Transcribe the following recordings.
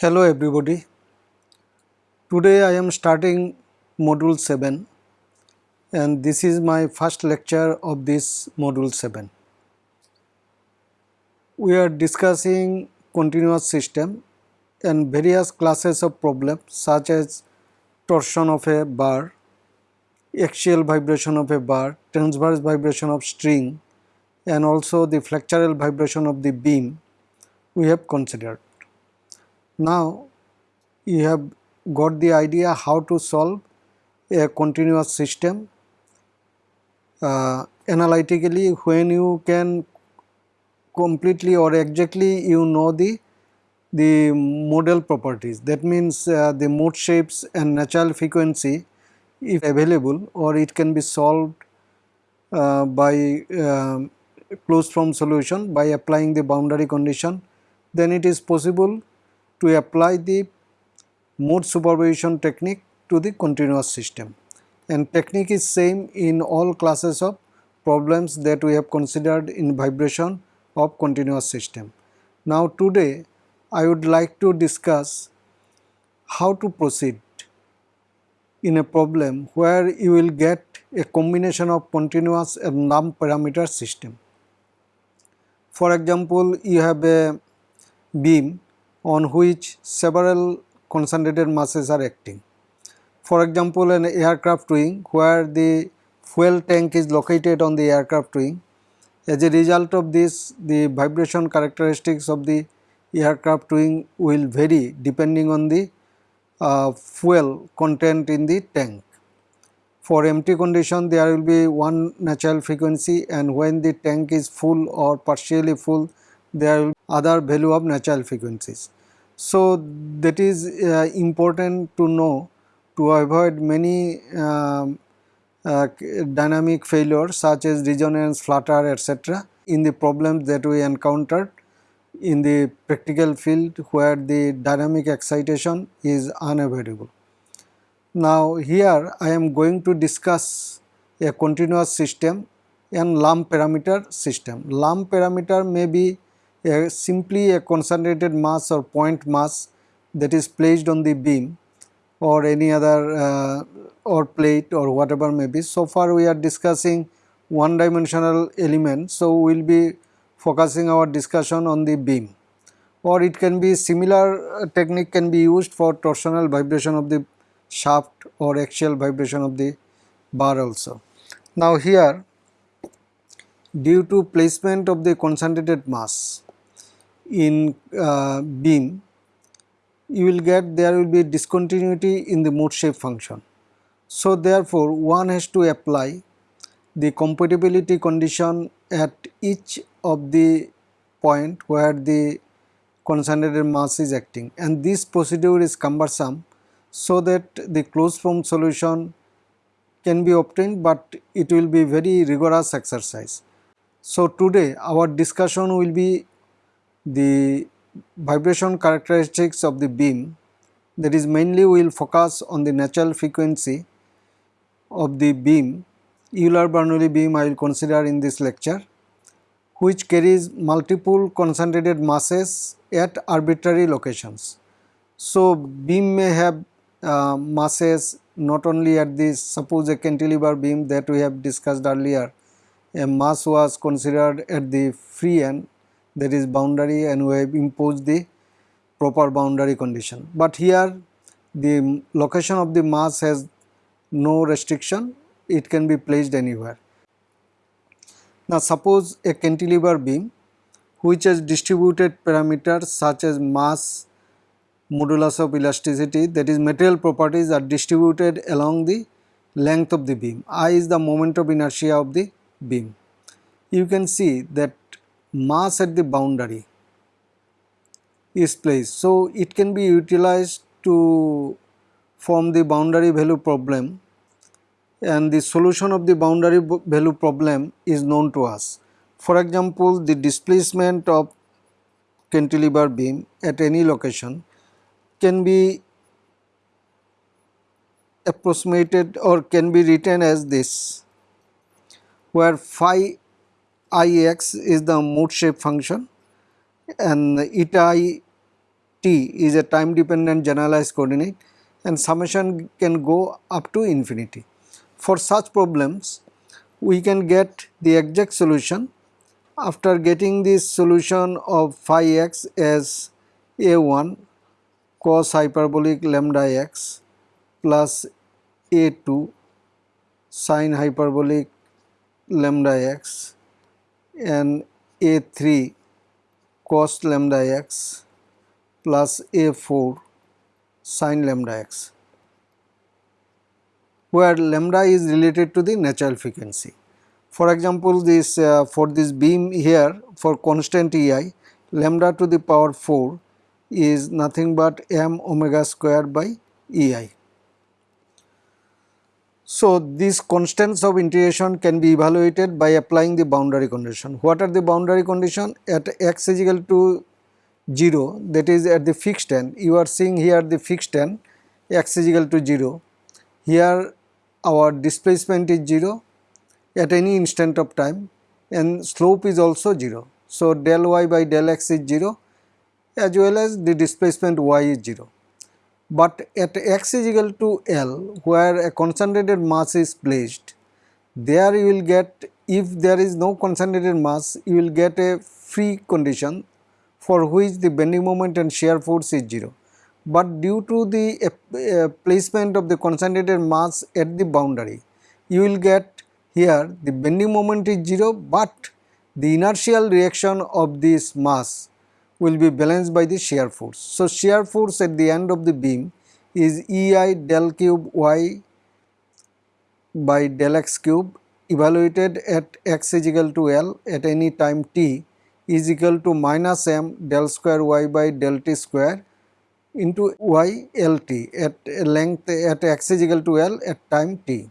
Hello everybody. Today I am starting module 7 and this is my first lecture of this module 7. We are discussing continuous system and various classes of problems such as torsion of a bar, axial vibration of a bar, transverse vibration of string and also the flexural vibration of the beam we have considered. Now you have got the idea how to solve a continuous system. Uh, analytically when you can completely or exactly you know the the modal properties. That means uh, the mode shapes and natural frequency if available or it can be solved uh, by uh, closed form solution by applying the boundary condition then it is possible to apply the mode superposition technique to the continuous system and technique is same in all classes of problems that we have considered in vibration of continuous system. Now today I would like to discuss how to proceed in a problem where you will get a combination of continuous and non-parameter system. For example, you have a beam on which several concentrated masses are acting. For example, an aircraft wing where the fuel tank is located on the aircraft wing. As a result of this, the vibration characteristics of the aircraft wing will vary depending on the uh, fuel content in the tank. For empty condition there will be one natural frequency and when the tank is full or partially full there will be other value of natural frequencies. So that is uh, important to know to avoid many um, uh, dynamic failures such as resonance, flutter etc. in the problems that we encountered in the practical field where the dynamic excitation is unavoidable. Now here I am going to discuss a continuous system and lump parameter system. Lump parameter may be a, simply a concentrated mass or point mass that is placed on the beam or any other uh, or plate or whatever may be. So far we are discussing one dimensional element. So, we will be focusing our discussion on the beam or it can be similar uh, technique can be used for torsional vibration of the shaft or axial vibration of the bar also. Now here due to placement of the concentrated mass in uh, beam you will get there will be discontinuity in the mode shape function. So therefore one has to apply the compatibility condition at each of the point where the concentrated mass is acting and this procedure is cumbersome so that the closed form solution can be obtained but it will be very rigorous exercise. So today our discussion will be the vibration characteristics of the beam that is mainly we will focus on the natural frequency of the beam Euler Bernoulli beam I will consider in this lecture which carries multiple concentrated masses at arbitrary locations. So beam may have uh, masses not only at this suppose a cantilever beam that we have discussed earlier a mass was considered at the free end that is boundary and we have imposed the proper boundary condition. But here the location of the mass has no restriction, it can be placed anywhere. Now suppose a cantilever beam which has distributed parameters such as mass, modulus of elasticity that is material properties are distributed along the length of the beam. I is the moment of inertia of the beam. You can see that mass at the boundary is placed. So, it can be utilized to form the boundary value problem and the solution of the boundary value problem is known to us. For example, the displacement of cantilever beam at any location can be approximated or can be written as this where phi ix is the mode shape function and eta i t is a time dependent generalized coordinate and summation can go up to infinity. For such problems we can get the exact solution after getting this solution of phi x as a1 cos hyperbolic lambda x plus a2 sine hyperbolic lambda x and a3 cos lambda x plus a4 sine lambda x where lambda is related to the natural frequency. For example, this uh, for this beam here for constant EI lambda to the power 4 is nothing but m omega square by EI. So, these constants of integration can be evaluated by applying the boundary condition. What are the boundary condition? At x is equal to 0 that is at the fixed end you are seeing here the fixed end x is equal to 0. Here our displacement is 0 at any instant of time and slope is also 0. So, del y by del x is 0 as well as the displacement y is 0 but at x is equal to L where a concentrated mass is placed there you will get if there is no concentrated mass you will get a free condition for which the bending moment and shear force is 0 but due to the uh, uh, placement of the concentrated mass at the boundary you will get here the bending moment is 0 but the inertial reaction of this mass will be balanced by the shear force. So, shear force at the end of the beam is EI del cube y by del x cube evaluated at x is equal to L at any time t is equal to minus m del square y by del t square into y L t at length at x is equal to L at time t.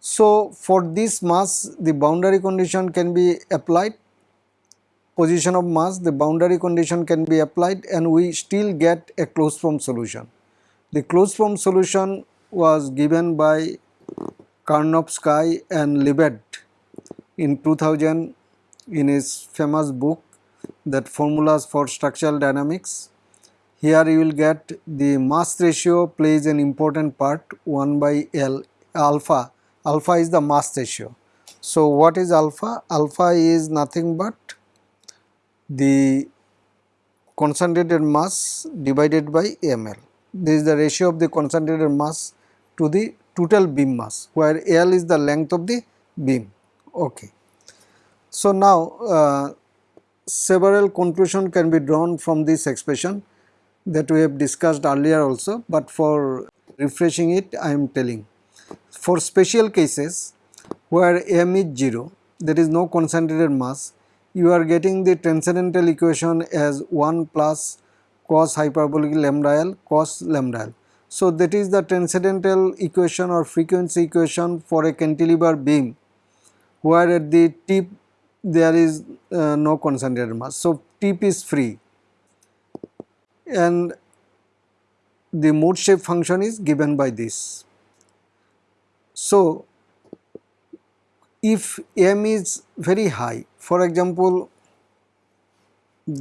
So, for this mass the boundary condition can be applied position of mass the boundary condition can be applied and we still get a closed form solution. The closed form solution was given by Karnovsky and Lebed in 2000 in his famous book that formulas for structural dynamics. Here you will get the mass ratio plays an important part 1 by L alpha, alpha is the mass ratio. So what is alpha? Alpha is nothing but the concentrated mass divided by ml. This is the ratio of the concentrated mass to the total beam mass where L is the length of the beam. Okay. So now uh, several conclusion can be drawn from this expression that we have discussed earlier also but for refreshing it I am telling. For special cases where m is 0 there is no concentrated mass you are getting the transcendental equation as 1 plus cos hyperbolic lambda L cos lambda L. So, that is the transcendental equation or frequency equation for a cantilever beam where at the tip there is uh, no concentrated mass. So, tip is free and the mode shape function is given by this. So, if m is very high for example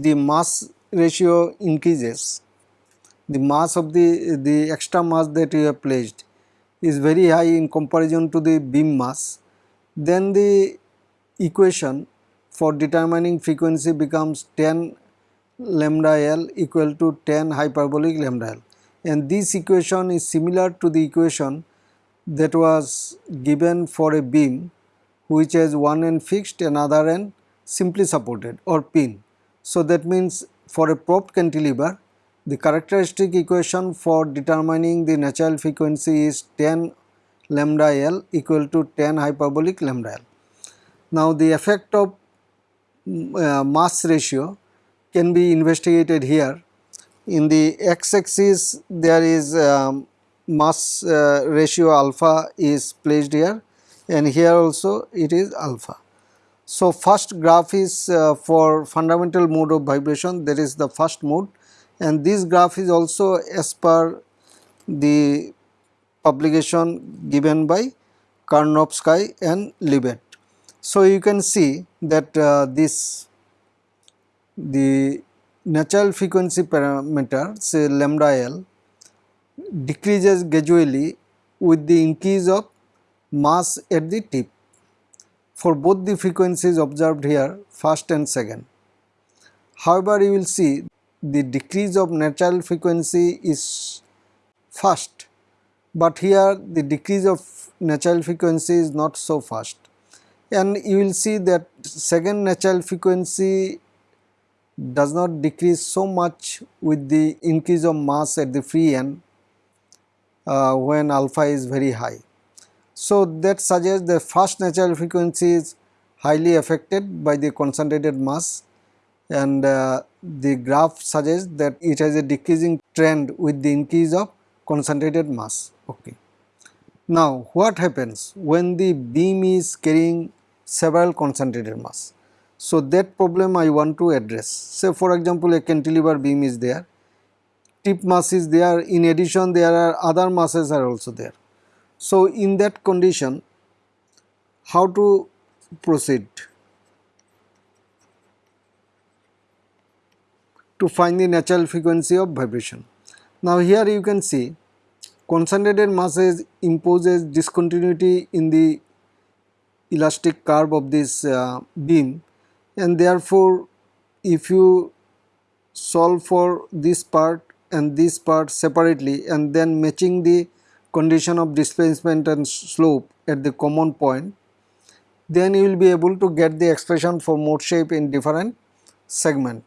the mass ratio increases the mass of the the extra mass that you have placed is very high in comparison to the beam mass then the equation for determining frequency becomes tan lambda L equal to tan hyperbolic lambda L. And this equation is similar to the equation that was given for a beam which has one end fixed another end simply supported or pin. So that means for a propped cantilever the characteristic equation for determining the natural frequency is tan lambda L equal to tan hyperbolic lambda L. Now the effect of mm, uh, mass ratio can be investigated here. In the x axis there is um, mass uh, ratio alpha is placed here and here also it is alpha. So, first graph is uh, for fundamental mode of vibration that is the first mode and this graph is also as per the publication given by Karnovsky and Lebed. So, you can see that uh, this the natural frequency parameter say lambda L decreases gradually with the increase of mass at the tip for both the frequencies observed here first and second. However, you will see the decrease of natural frequency is fast, but here the decrease of natural frequency is not so fast and you will see that second natural frequency does not decrease so much with the increase of mass at the free end uh, when alpha is very high. So, that suggests the first natural frequency is highly affected by the concentrated mass and uh, the graph suggests that it has a decreasing trend with the increase of concentrated mass. Okay. Now, what happens when the beam is carrying several concentrated mass? So, that problem I want to address. Say for example, a cantilever beam is there, tip mass is there, in addition there are other masses are also there. So, in that condition, how to proceed? to find the natural frequency of vibration. Now here you can see concentrated masses imposes discontinuity in the elastic curve of this uh, beam and therefore if you solve for this part and this part separately and then matching the condition of displacement and slope at the common point then you will be able to get the expression for mode shape in different segment.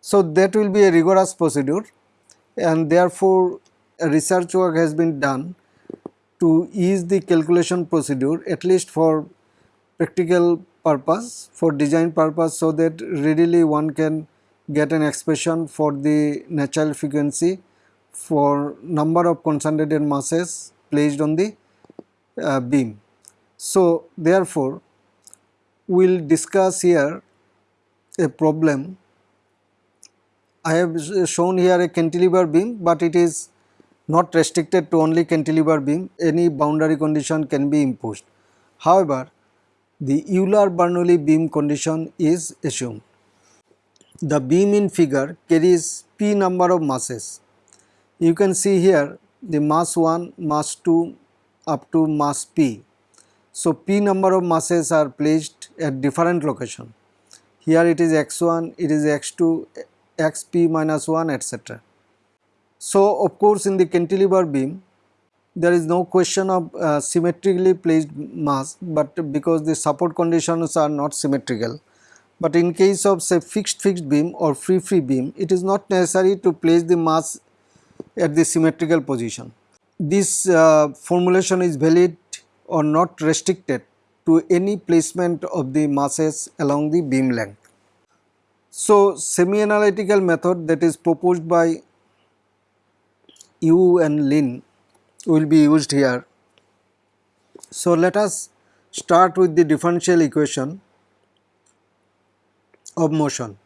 So, that will be a rigorous procedure and therefore, research work has been done to ease the calculation procedure at least for practical purpose for design purpose so that readily one can get an expression for the natural frequency for number of concentrated masses placed on the uh, beam. So, therefore, we will discuss here a problem I have shown here a cantilever beam, but it is not restricted to only cantilever beam, any boundary condition can be imposed. However, the Euler-Bernoulli beam condition is assumed. The beam in figure carries p number of masses. You can see here the mass 1, mass 2 up to mass p. So, p number of masses are placed at different location. Here it is x1, it is x2, xp minus 1 etc. So, of course, in the cantilever beam there is no question of uh, symmetrically placed mass, but because the support conditions are not symmetrical. But in case of say fixed fixed beam or free free beam, it is not necessary to place the mass at the symmetrical position. This uh, formulation is valid or not restricted to any placement of the masses along the beam length. So, semi-analytical method that is proposed by Wu and Lin will be used here. So, let us start with the differential equation of motion.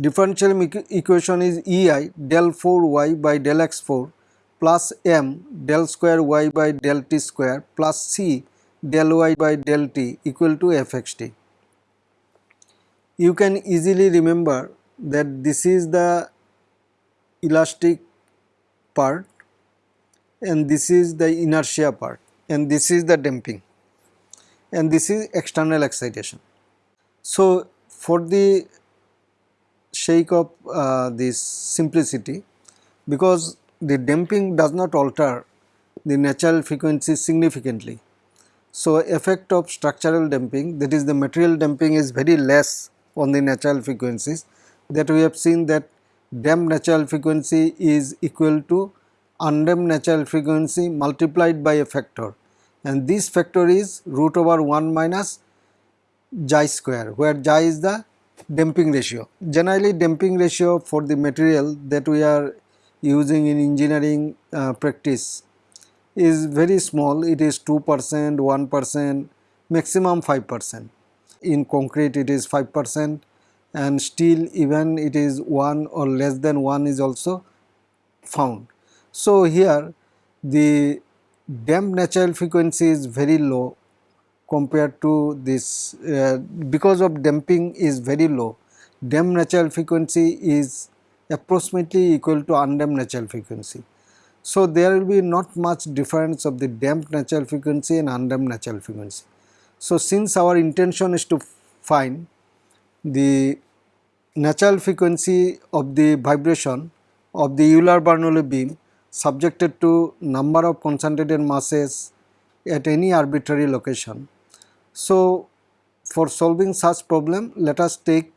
Differential equation is EI del 4 y by del x 4 plus m del square y by del t square plus c del y by del t equal to fxt you can easily remember that this is the elastic part and this is the inertia part and this is the damping and this is external excitation. So, for the sake of uh, this simplicity because the damping does not alter the natural frequency significantly. So, effect of structural damping that is the material damping is very less on the natural frequencies that we have seen that damped natural frequency is equal to undamped natural frequency multiplied by a factor and this factor is root over 1 minus xi square where xi is the damping ratio. Generally damping ratio for the material that we are using in engineering uh, practice is very small it is 2 percent, 1 percent, maximum 5 percent in concrete it is 5 percent and steel even it is 1 or less than 1 is also found. So, here the damp natural frequency is very low compared to this uh, because of damping is very low damped natural frequency is approximately equal to undamped natural frequency. So, there will be not much difference of the damped natural frequency and undamped natural frequency. So, since our intention is to find the natural frequency of the vibration of the Euler Bernoulli beam subjected to number of concentrated masses at any arbitrary location. So, for solving such problem let us take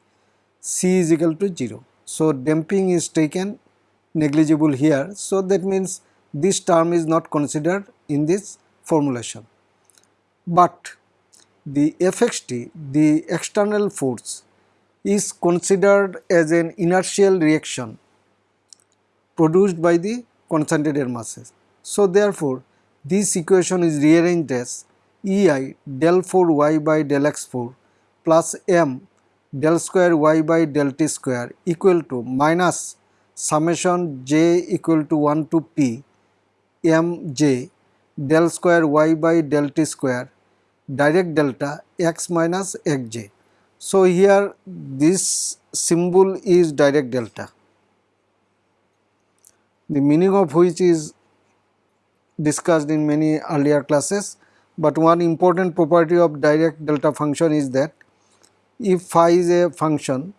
C is equal to 0. So, damping is taken negligible here. So, that means this term is not considered in this formulation. But the FXT, the external force is considered as an inertial reaction produced by the concentrated masses. So, therefore, this equation is rearranged as EI del 4 y by del x 4 plus m del square y by del t square equal to minus summation j equal to 1 to p m j del square y by del t square Dirac delta x minus xj. So, here this symbol is Dirac delta, the meaning of which is discussed in many earlier classes, but one important property of Dirac delta function is that if phi is a function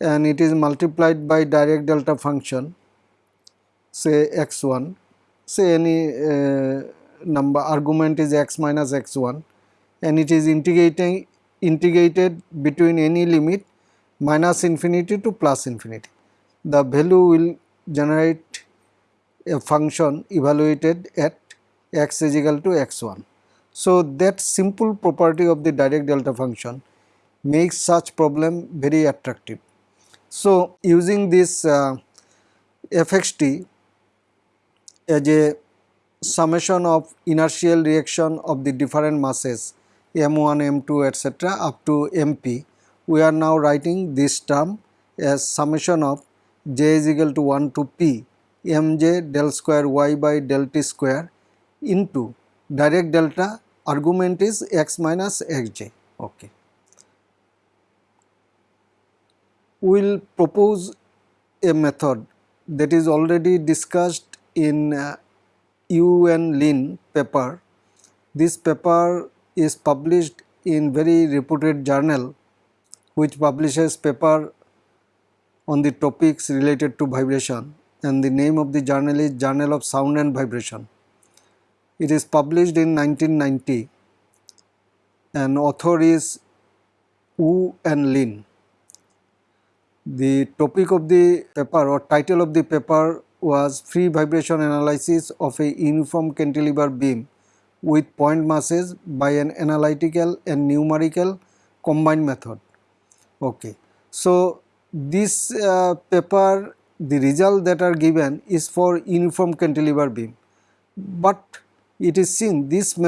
and it is multiplied by Dirac delta function say x1 say any uh, number argument is x minus x1 and it is integrating integrated between any limit minus infinity to plus infinity. The value will generate a function evaluated at x is equal to x1. So, that simple property of the Dirac delta function makes such problem very attractive. So, using this uh, fxt as a summation of inertial reaction of the different masses m1, m2 etc. up to mp, we are now writing this term as summation of j is equal to 1 to p mj del square y by del t square into Dirac delta argument is x minus xj. Okay. We will propose a method that is already discussed in uh, Wu and Lin paper. This paper is published in very reputed journal which publishes paper on the topics related to vibration and the name of the journal is Journal of Sound and Vibration. It is published in 1990 and author is Wu and Lin. The topic of the paper or title of the paper was free vibration analysis of a uniform cantilever beam with point masses by an analytical and numerical combined method. Okay. So, this uh, paper the result that are given is for uniform cantilever beam, but it is seen this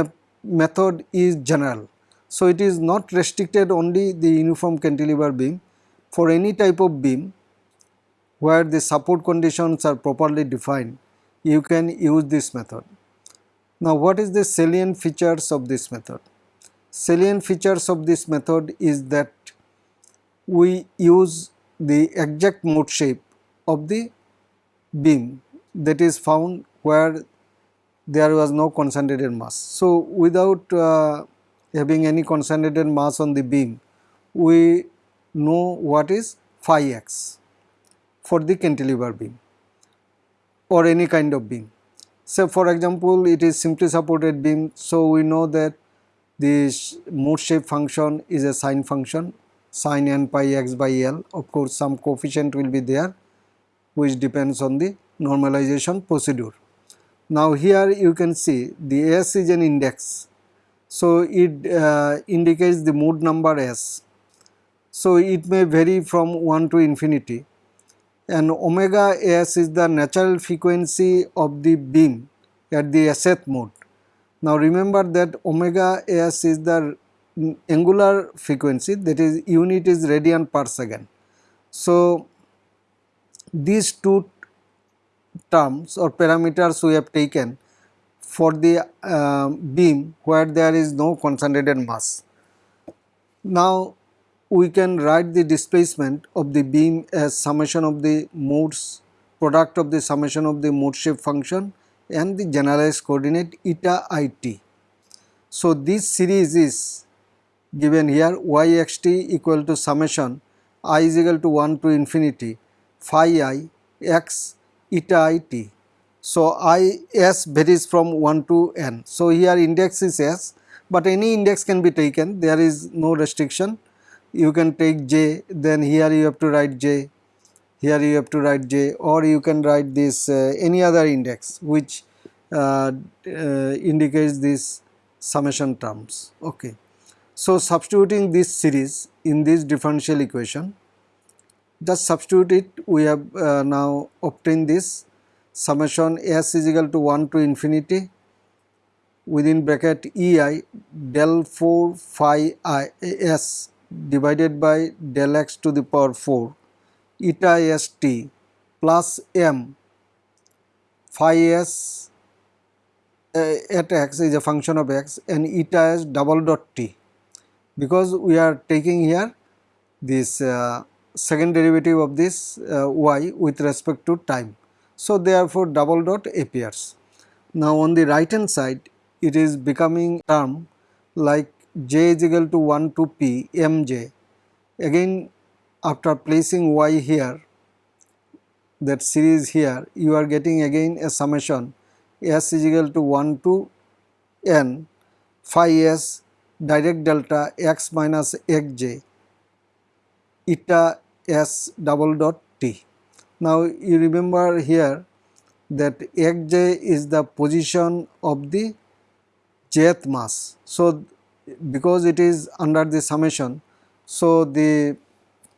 method is general. So, it is not restricted only the uniform cantilever beam for any type of beam where the support conditions are properly defined, you can use this method. Now, what is the salient features of this method? Salient features of this method is that we use the exact mode shape of the beam that is found where there was no concentrated mass. So, without uh, having any concentrated mass on the beam, we know what is phi x for the cantilever beam or any kind of beam. So, for example, it is simply supported beam. So, we know that this mode shape function is a sine function sine n pi x by L. Of course, some coefficient will be there which depends on the normalization procedure. Now, here you can see the S is an index. So, it uh, indicates the mode number S. So, it may vary from 1 to infinity and omega s is the natural frequency of the beam at the Sth mode. Now remember that omega s is the angular frequency that is unit is radian per second. So these two terms or parameters we have taken for the uh, beam where there is no concentrated mass. Now we can write the displacement of the beam as summation of the modes product of the summation of the mode shape function and the generalized coordinate eta it. So, this series is given here y x t equal to summation i is equal to 1 to infinity phi i x eta i t. So, i s varies from 1 to n. So, here index is s, but any index can be taken there is no restriction you can take j then here you have to write j here you have to write j or you can write this uh, any other index which uh, uh, indicates this summation terms okay so substituting this series in this differential equation just substitute it we have uh, now obtained this summation s is equal to 1 to infinity within bracket ei del 4 phi i s divided by del x to the power 4 eta s t plus m phi s uh, at x is a function of x and eta s double dot t. Because we are taking here this uh, second derivative of this uh, y with respect to time. So, therefore, double dot appears. Now, on the right hand side it is becoming term like j is equal to 1 to p mj. Again after placing y here that series here you are getting again a summation s is equal to 1 to n phi s Dirac delta x minus xj eta s double dot t. Now you remember here that xj is the position of the jth mass. So because it is under the summation so the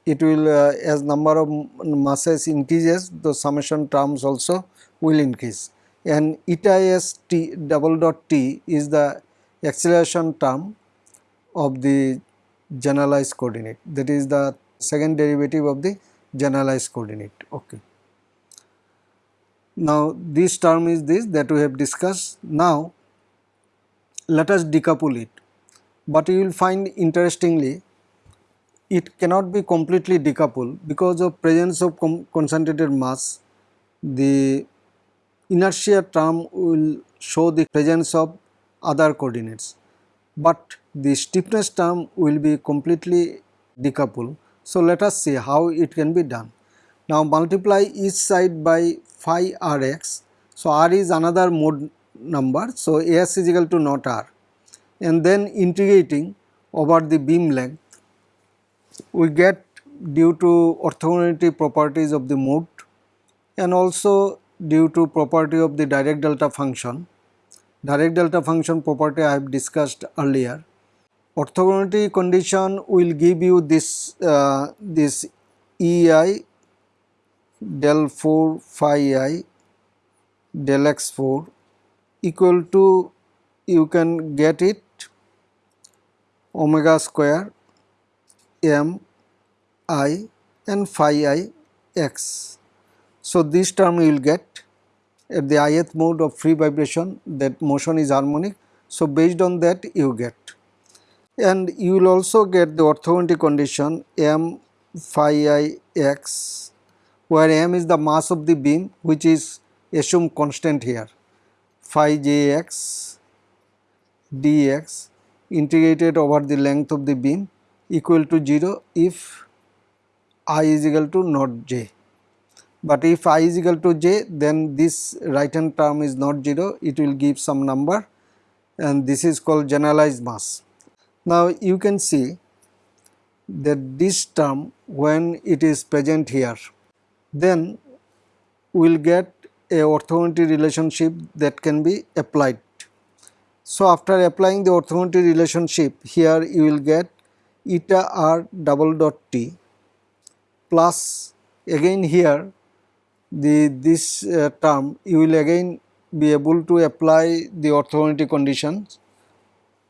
it will uh, as number of masses increases the summation terms also will increase and eta s t double dot t is the acceleration term of the generalized coordinate that is the second derivative of the generalized coordinate. Okay. Now this term is this that we have discussed. Now let us decouple it. But you will find interestingly it cannot be completely decoupled because of presence of concentrated mass. The inertia term will show the presence of other coordinates. But the stiffness term will be completely decoupled. So, let us see how it can be done. Now, multiply each side by phi rx. So, r is another mode number. So, s is equal to not r and then integrating over the beam length we get due to orthogonality properties of the mode and also due to property of the Dirac delta function. Dirac delta function property I have discussed earlier. Orthogonality condition will give you this, uh, this EI del 4 phi i del x 4 equal to you can get it omega square m i and phi i x. So, this term you will get at the ith mode of free vibration that motion is harmonic. So, based on that you get and you will also get the orthogonality condition m phi i x where m is the mass of the beam which is assumed constant here phi j x dx integrated over the length of the beam equal to 0 if i is equal to not j. But if i is equal to j then this right hand term is not 0 it will give some number and this is called generalized mass. Now you can see that this term when it is present here then we will get a orthogonality relationship that can be applied so, after applying the orthogonality relationship here you will get eta r double dot t plus again here the this uh, term you will again be able to apply the orthogonality conditions.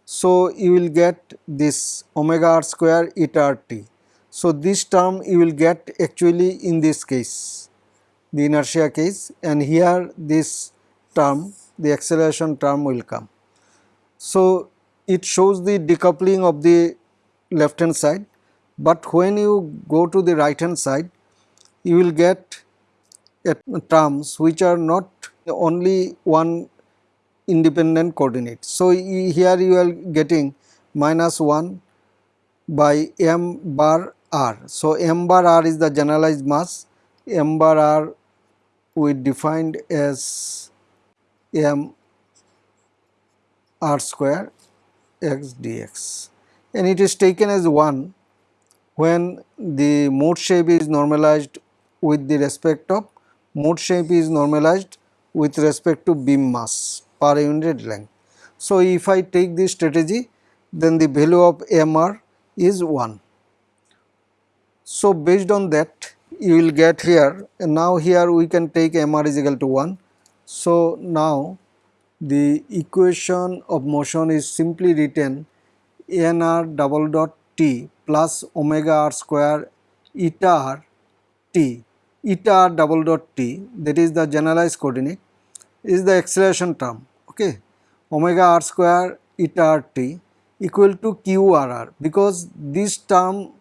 So, you will get this omega r square eta r t. So, this term you will get actually in this case the inertia case and here this term the acceleration term will come. So, it shows the decoupling of the left hand side but when you go to the right hand side you will get terms which are not only one independent coordinate. So, here you are getting minus 1 by m bar r. So, m bar r is the generalized mass, m bar r we defined as m r square x dx and it is taken as 1 when the mode shape is normalized with the respect of mode shape is normalized with respect to beam mass per unit length. So, if I take this strategy then the value of MR is 1. So, based on that you will get here and now here we can take MR is equal to 1. So, now the equation of motion is simply written NR double dot T plus omega r square eta r T eta r double dot T that is the generalized coordinate is the acceleration term okay? Omega r square eta r T equal to QRR because this term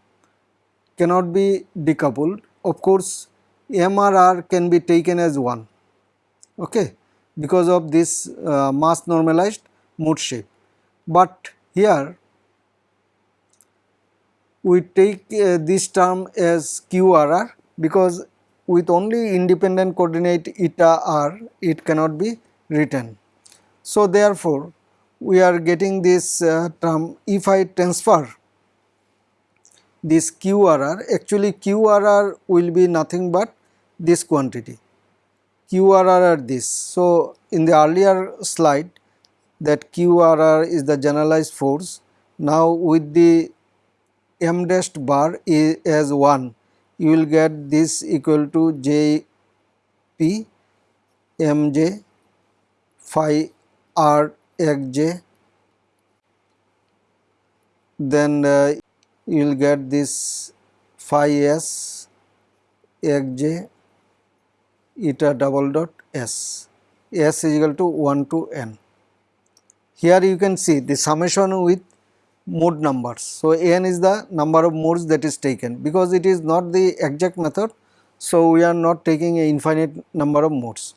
cannot be decoupled. Of course MRR can be taken as 1 okay? Because of this uh, mass normalized mode shape. But here we take uh, this term as QRR because with only independent coordinate eta r it cannot be written. So therefore we are getting this uh, term if I transfer. This QRR actually QRR will be nothing but this quantity. QRR are this. So in the earlier slide that QRR is the generalized force. Now with the m dashed bar is as 1 you will get this equal to J P M J phi R xj then uh, you will get this phi s xj eta double dot s s is equal to 1 to n. Here you can see the summation with mode numbers. So, n is the number of modes that is taken because it is not the exact method. So, we are not taking a infinite number of modes.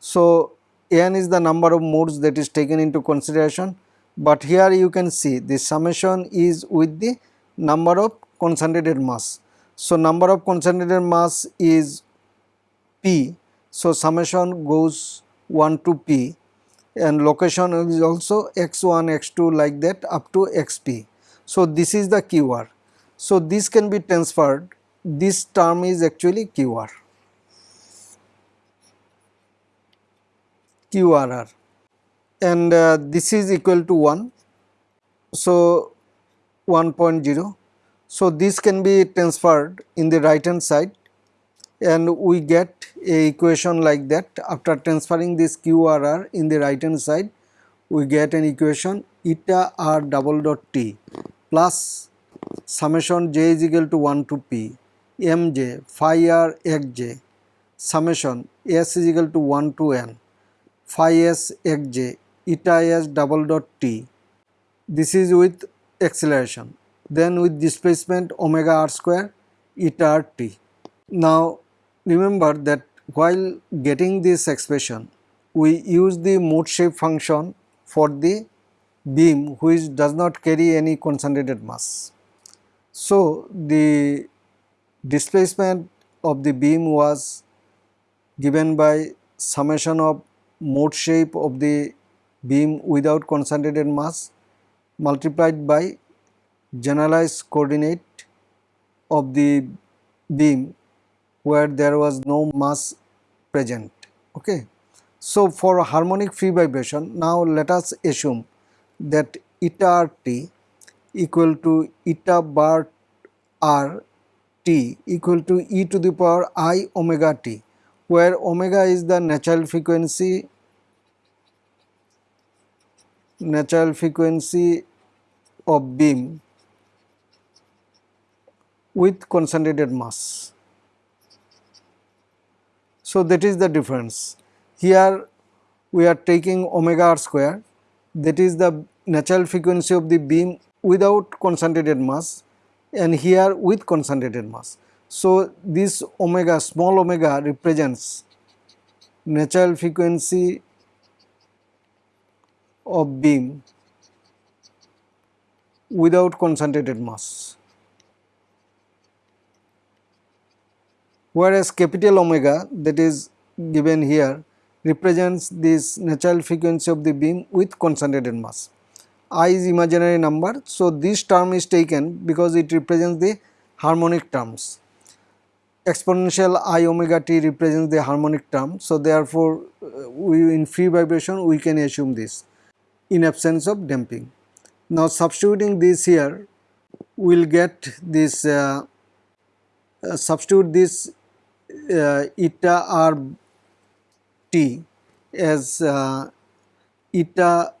So, n is the number of modes that is taken into consideration but here you can see the summation is with the number of concentrated mass. So, number of concentrated mass is p. So, summation goes 1 to p and location is also x1, x2 like that up to xp. So, this is the QR. So, this can be transferred this term is actually QR. QRR and uh, this is equal to 1. So, 1.0. So, this can be transferred in the right hand side. And we get a equation like that. After transferring this QRR in the right hand side we get an equation eta r double dot t plus summation j is equal to 1 to p mj phi r xj summation s is equal to 1 to n phi s xj eta s double dot t this is with acceleration then with displacement omega r square eta r t. Now remember that while getting this expression we use the mode shape function for the beam which does not carry any concentrated mass. So the displacement of the beam was given by summation of mode shape of the beam without concentrated mass multiplied by generalized coordinate of the beam where there was no mass present. Okay. So for harmonic free vibration now let us assume that eta t equal to eta bar r t equal to e to the power i omega t where omega is the natural frequency natural frequency of beam with concentrated mass. So that is the difference. Here we are taking omega r square that is the natural frequency of the beam without concentrated mass and here with concentrated mass. So, this omega small omega represents natural frequency of beam without concentrated mass. Whereas capital omega that is given here represents this natural frequency of the beam with concentrated mass. I is imaginary number. So, this term is taken because it represents the harmonic terms. Exponential i omega t represents the harmonic term. So, therefore, uh, we in free vibration we can assume this in absence of damping. Now, substituting this here we will get this uh, uh, substitute this uh, eta r t as uh, eta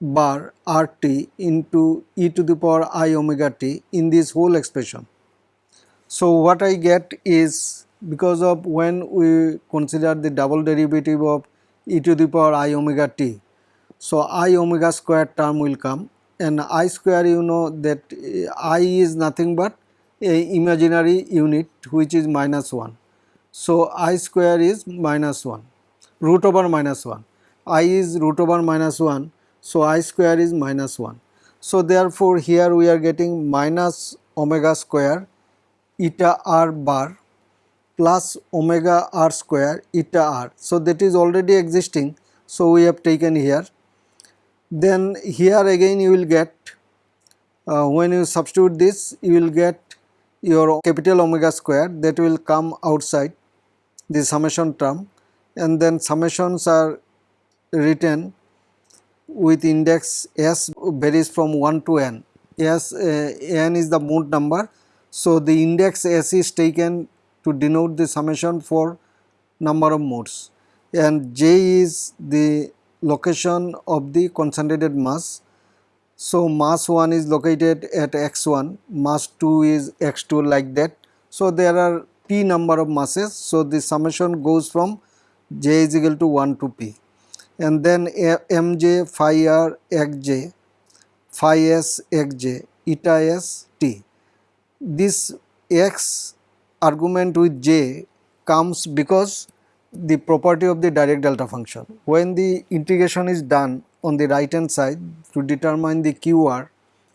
bar RT into e to the power i omega t in this whole expression. So what I get is because of when we consider the double derivative of e to the power i omega t. So i omega square term will come and i square you know that i is nothing but a imaginary unit which is minus 1. So i square is minus 1 root over minus 1 i is root over minus 1 so, i square is minus 1. So, therefore, here we are getting minus omega square eta r bar plus omega r square eta r. So, that is already existing. So, we have taken here. Then here again you will get uh, when you substitute this you will get your capital omega square that will come outside the summation term and then summations are written with index s varies from 1 to n. S uh, n is the mode number. So, the index s is taken to denote the summation for number of modes and j is the location of the concentrated mass. So, mass 1 is located at x1, mass 2 is x2 like that. So, there are p number of masses. So, the summation goes from j is equal to 1 to p and then mj phi r xj phi s xj eta s t. This x argument with j comes because the property of the Dirac delta function. When the integration is done on the right hand side to determine the QR,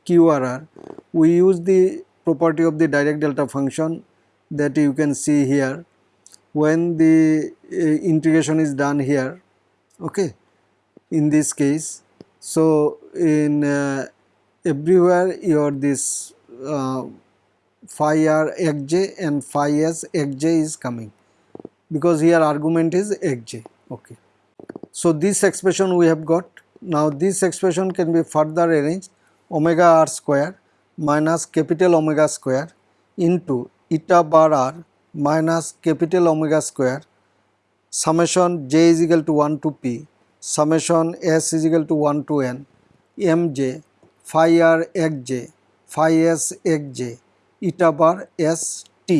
QRR, we use the property of the Dirac delta function that you can see here. When the uh, integration is done here okay in this case so in uh, everywhere your this uh, phi r xj and phi s xj is coming. Because here argument is xj okay. So this expression we have got. Now this expression can be further arranged. Omega r square minus capital omega square into eta bar r minus capital omega square summation j is equal to 1 to p summation s is equal to 1 to n mj phi r xj phi s xj eta bar s t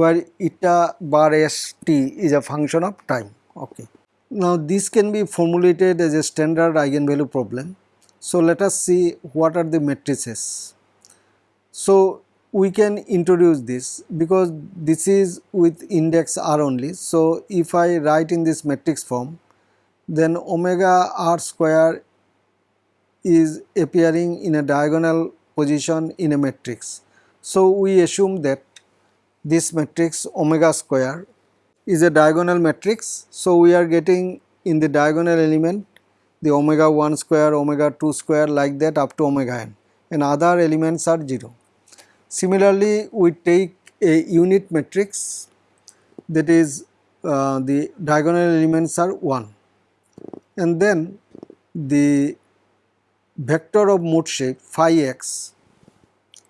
where eta bar s t is a function of time okay now this can be formulated as a standard eigenvalue problem so let us see what are the matrices so we can introduce this because this is with index r only. So, if I write in this matrix form then omega r square is appearing in a diagonal position in a matrix. So, we assume that this matrix omega square is a diagonal matrix. So, we are getting in the diagonal element the omega 1 square, omega 2 square like that up to omega n and other elements are 0. Similarly, we take a unit matrix that is uh, the diagonal elements are 1 and then the vector of mode shape phi x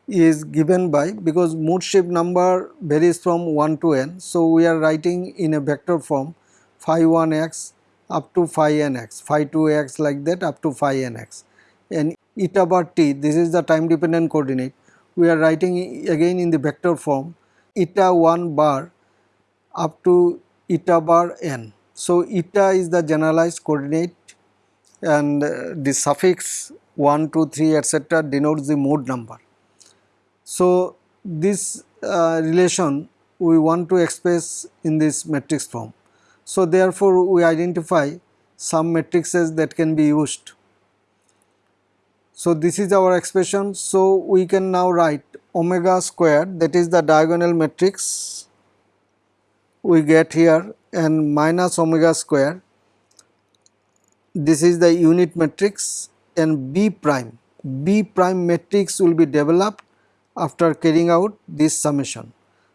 is given by because mode shape number varies from 1 to n. So, we are writing in a vector form phi 1 x up to phi n x, phi 2 x like that up to phi n x and eta bar t this is the time dependent coordinate we are writing again in the vector form eta 1 bar up to eta bar n. So, eta is the generalized coordinate and uh, the suffix 1, 2, 3 etc. denotes the mode number. So, this uh, relation we want to express in this matrix form. So, therefore, we identify some matrices that can be used. So, this is our expression. So, we can now write omega squared that is the diagonal matrix we get here and minus omega square this is the unit matrix and B prime. B prime matrix will be developed after carrying out this summation.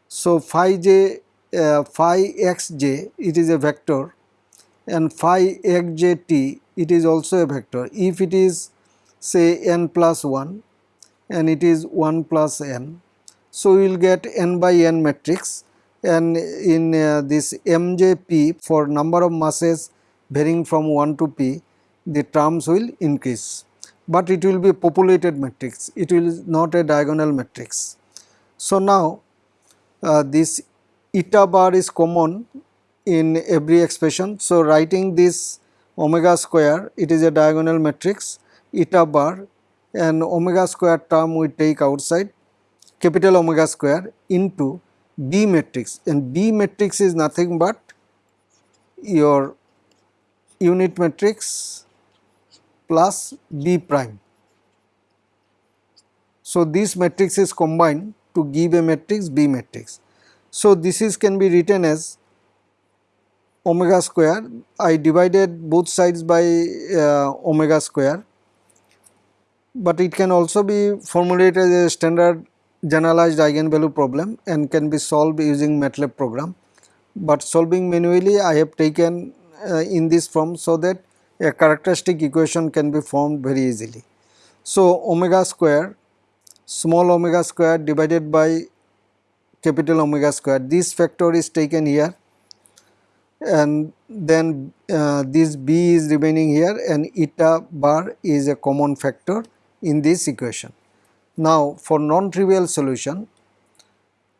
So, phi j uh, phi xj it is a vector and phi xjt it is also a vector if it is say n plus 1 and it is 1 plus n. So, we will get n by n matrix and in uh, this mjp for number of masses varying from 1 to p the terms will increase but it will be a populated matrix it will not a diagonal matrix. So, now uh, this eta bar is common in every expression. So, writing this omega square it is a diagonal matrix eta bar and omega square term we take outside capital omega square into B matrix and B matrix is nothing but your unit matrix plus B prime. So, this matrix is combined to give a matrix B matrix. So, this is can be written as omega square I divided both sides by uh, omega square but it can also be formulated as a standard generalized eigenvalue problem and can be solved using MATLAB program. But solving manually I have taken uh, in this form so that a characteristic equation can be formed very easily. So, omega square small omega square divided by capital omega square this factor is taken here and then uh, this b is remaining here and eta bar is a common factor in this equation. Now, for non-trivial solution,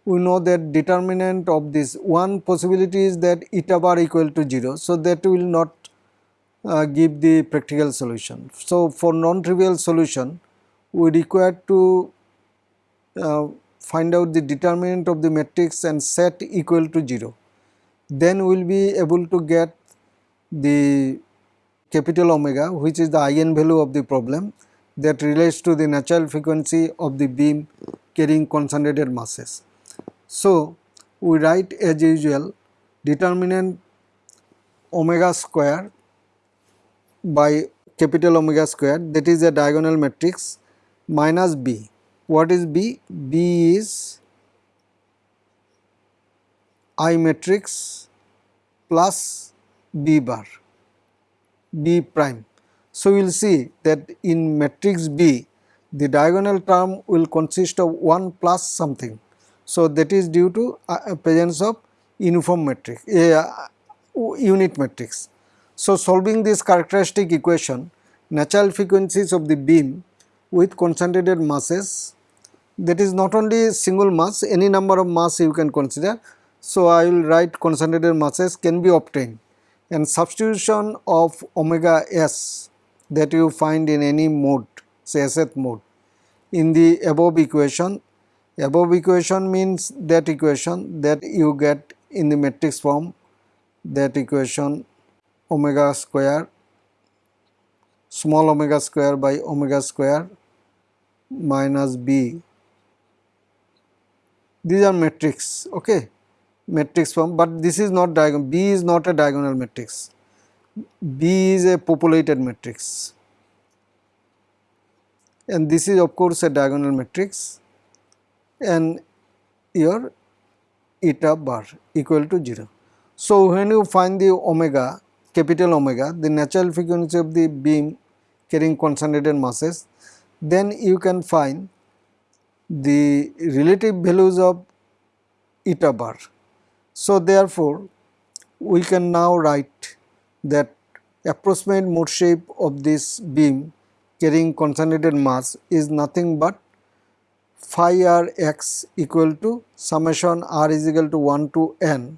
we know that determinant of this one possibility is that eta bar equal to 0. So, that will not uh, give the practical solution. So, for non-trivial solution, we require to uh, find out the determinant of the matrix and set equal to 0. Then we will be able to get the capital omega which is the eigenvalue of the problem that relates to the natural frequency of the beam carrying concentrated masses. So, we write as usual determinant omega square by capital omega square that is a diagonal matrix minus b. What is b? b is I matrix plus b bar b prime so, we will see that in matrix B the diagonal term will consist of 1 plus something. So, that is due to uh, presence of uniform matrix uh, unit matrix. So, solving this characteristic equation natural frequencies of the beam with concentrated masses that is not only single mass any number of mass you can consider. So, I will write concentrated masses can be obtained and substitution of omega s that you find in any mode say Seth mode in the above equation above equation means that equation that you get in the matrix form that equation omega square small omega square by omega square minus b. These are matrix okay? Matrix form but this is not diagonal b is not a diagonal matrix. B is a populated matrix. And this is of course a diagonal matrix. And your eta bar equal to 0. So, when you find the omega capital omega the natural frequency of the beam carrying concentrated masses then you can find the relative values of eta bar. So, therefore, we can now write that approximate mode shape of this beam carrying concentrated mass is nothing but phi r x equal to summation r is equal to 1 to n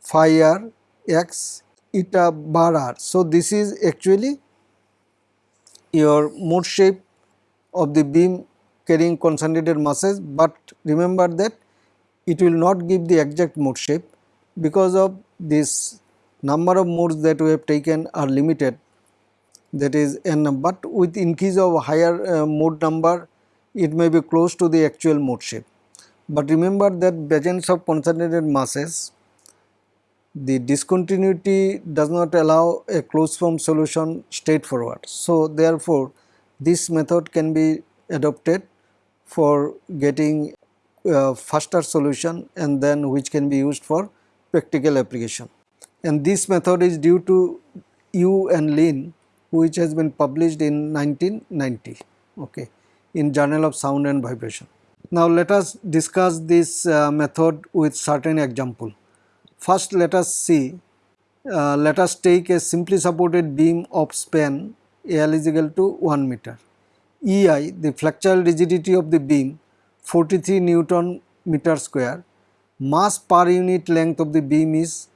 phi r x eta bar r. So, this is actually your mode shape of the beam carrying concentrated masses, but remember that it will not give the exact mode shape because of this number of modes that we have taken are limited that is n but with increase of higher uh, mode number it may be close to the actual mode shape. But remember that presence of concentrated masses the discontinuity does not allow a closed form solution straightforward. So, therefore, this method can be adopted for getting uh, faster solution and then which can be used for practical application. And this method is due to Wu and Lin which has been published in 1990 okay, in Journal of Sound and Vibration. Now, let us discuss this uh, method with certain example. First let us see, uh, let us take a simply supported beam of span L is equal to 1 meter. EI the flexural rigidity of the beam 43 Newton meter square, mass per unit length of the beam is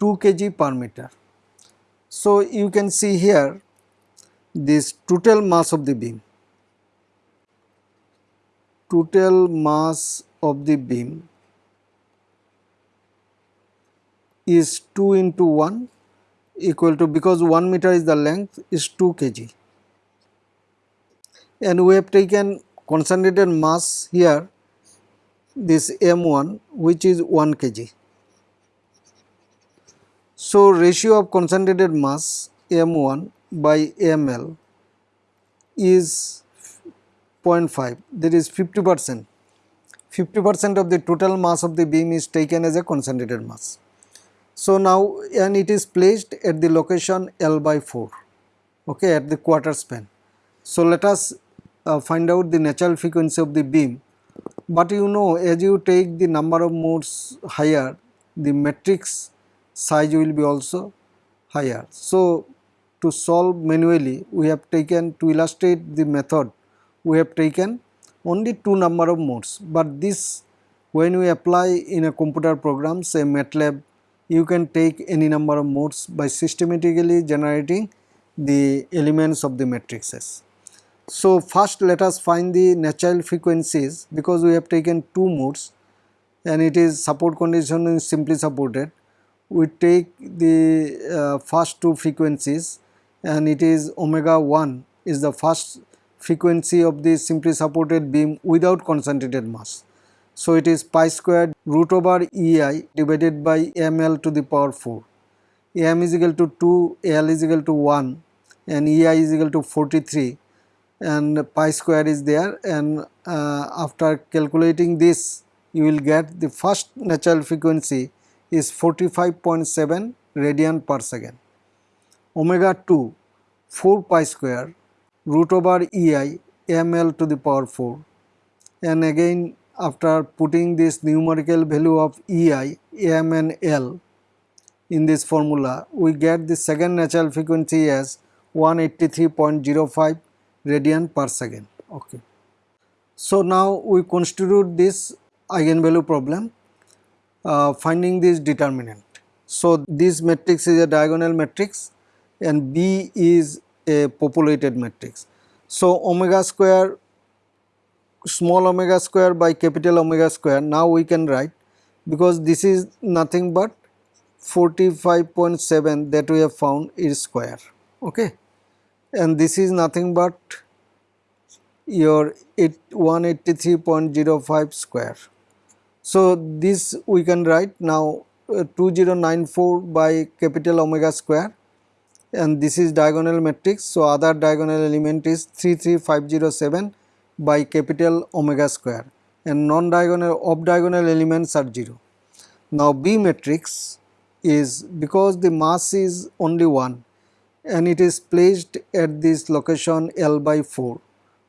2 kg per meter. So you can see here this total mass of the beam, total mass of the beam is 2 into 1 equal to because 1 meter is the length is 2 kg and we have taken concentrated mass here this m1 which is 1 kg. So, ratio of concentrated mass m1 by ml is 0.5 that is 50 percent 50 percent of the total mass of the beam is taken as a concentrated mass. So now and it is placed at the location L by 4 okay at the quarter span. So let us uh, find out the natural frequency of the beam but you know as you take the number of modes higher the matrix size will be also higher. So to solve manually we have taken to illustrate the method we have taken only two number of modes but this when we apply in a computer program say MATLAB you can take any number of modes by systematically generating the elements of the matrices. So first let us find the natural frequencies because we have taken two modes and it is support condition is simply supported. We take the uh, first two frequencies and it is omega 1 is the first frequency of the simply supported beam without concentrated mass. So it is pi squared root over EI divided by ml to the power 4. m is equal to 2, l is equal to 1 and EI is equal to 43 and pi square is there and uh, after calculating this you will get the first natural frequency is 45.7 radian per second. Omega 2 4 pi square root over EI ml to the power 4 and again after putting this numerical value of EI, M and L in this formula, we get the second natural frequency as 183.05 radian per second. Okay. So now we constitute this eigenvalue problem uh, finding this determinant. So this matrix is a diagonal matrix and B is a populated matrix. So omega square small omega square by capital omega square now we can write because this is nothing but 45.7 that we have found is square okay and this is nothing but your 183.05 square. So this we can write now uh, 2094 by capital omega square and this is diagonal matrix. So other diagonal element is 33507 by capital omega square and non-diagonal off diagonal elements are 0. Now B matrix is because the mass is only 1 and it is placed at this location L by 4.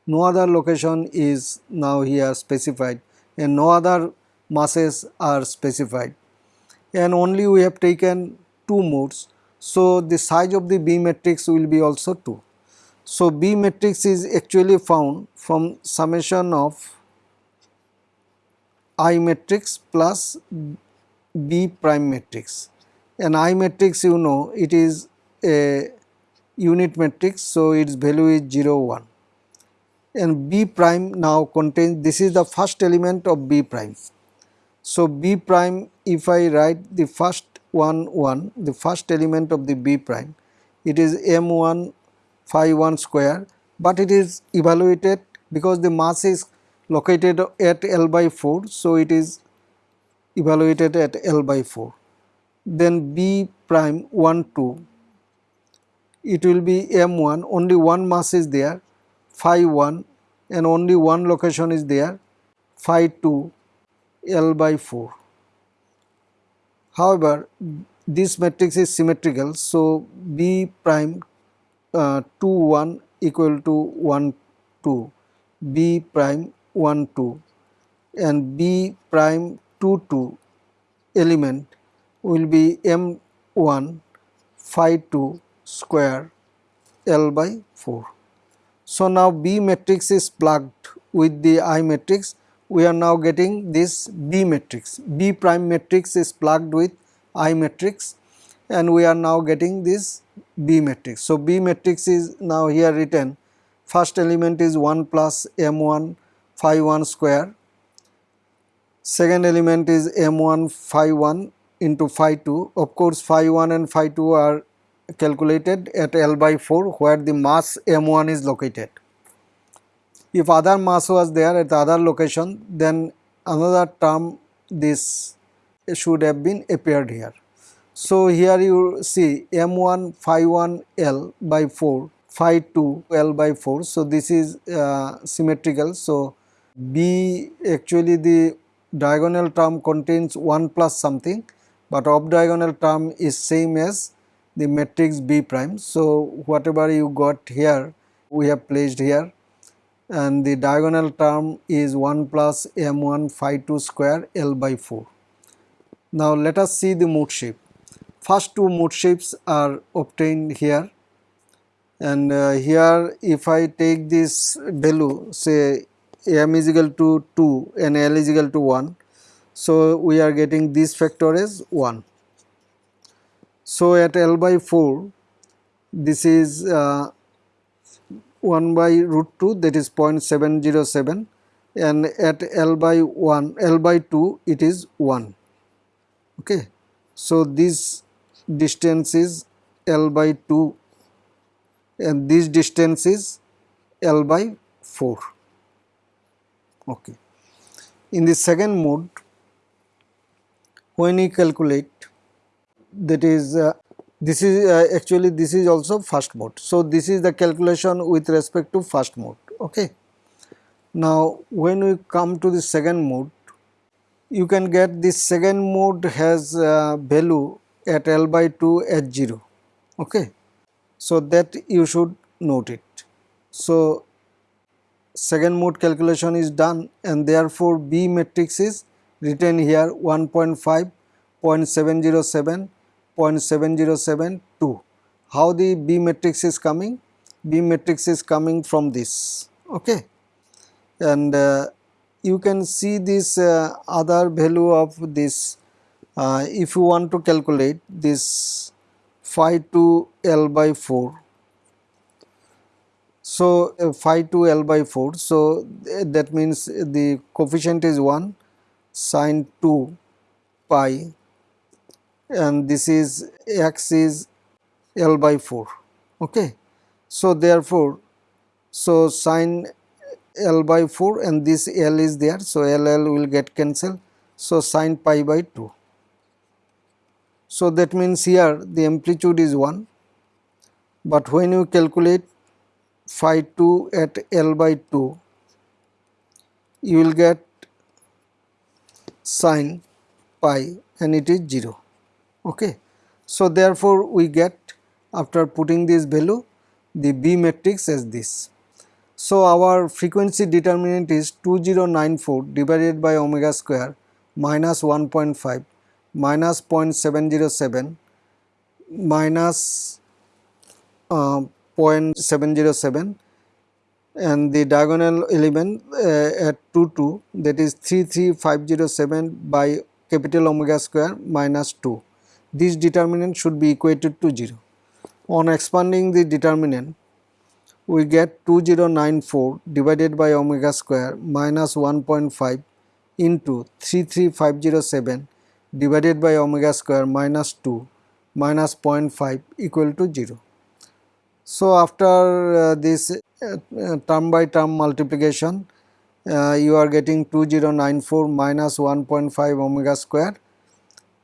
No other location is now here specified and no other masses are specified and only we have taken two modes. So the size of the B matrix will be also 2. So, B matrix is actually found from summation of I matrix plus B prime matrix and I matrix you know it is a unit matrix so its value is 0 1 and B prime now contains this is the first element of B prime. So, B prime if I write the first one 1 the first element of the B prime it is m1 phi 1 square, but it is evaluated because the mass is located at L by 4. So, it is evaluated at L by 4. Then B prime 1 2 it will be m1 only one mass is there phi 1 and only one location is there phi 2 L by 4. However, this matrix is symmetrical. So, B prime uh, 2 1 equal to 1 2, B prime 1 2 and B prime 2 2 element will be M1 phi 2 square L by 4. So, now B matrix is plugged with the I matrix we are now getting this B matrix. B prime matrix is plugged with I matrix and we are now getting this B matrix. So, B matrix is now here written first element is 1 plus M1 phi 1 square, second element is M1 phi 1 into phi 2. Of course, phi 1 and phi 2 are calculated at L by 4 where the mass M1 is located. If other mass was there at the other location then another term this should have been appeared here. So, here you see m1 phi 1 L by 4 phi 2 L by 4. So, this is uh, symmetrical. So, B actually the diagonal term contains 1 plus something, but off diagonal term is same as the matrix B prime. So, whatever you got here we have placed here and the diagonal term is 1 plus m1 phi 2 square L by 4. Now let us see the mode shape. First two mode shapes are obtained here and uh, here if I take this value say m is equal to 2 and L is equal to 1. So we are getting this factor as 1. So at L by 4 this is uh, 1 by root 2 that is 0.707 and at L by 1 L by 2 it is 1 okay. So this distance is L by 2 and this distance is L by 4 okay. In the second mode when you calculate that is uh, this is uh, actually this is also first mode. So, this is the calculation with respect to first mode. Okay. Now, when we come to the second mode, you can get this second mode has uh, value at L by 2 at 0. Okay. So, that you should note it. So, second mode calculation is done and therefore, B matrix is written here 1.5, 0.707 0.7072. How the B matrix is coming? B matrix is coming from this, okay. And uh, you can see this uh, other value of this uh, if you want to calculate this phi 2 L by 4. So, uh, phi 2 L by 4. So, that means the coefficient is 1 sine 2 pi and this is x is L by 4 okay. So therefore, so sine L by 4 and this L is there so LL will get cancelled so sine pi by 2. So that means here the amplitude is 1 but when you calculate phi 2 at L by 2 you will get sine pi and it is 0 okay. So therefore we get after putting this value the B matrix as this. So our frequency determinant is 2094 divided by omega square minus 1.5 minus 0.707 minus uh, 0.707 and the diagonal element uh, at 2 2 that is 33507 by capital omega square minus 2 this determinant should be equated to 0. On expanding the determinant, we get 2094 divided by omega square minus 1.5 into 33507 divided by omega square minus 2 minus 0.5 equal to 0. So, after uh, this uh, term by term multiplication uh, you are getting 2094 minus 1.5 omega square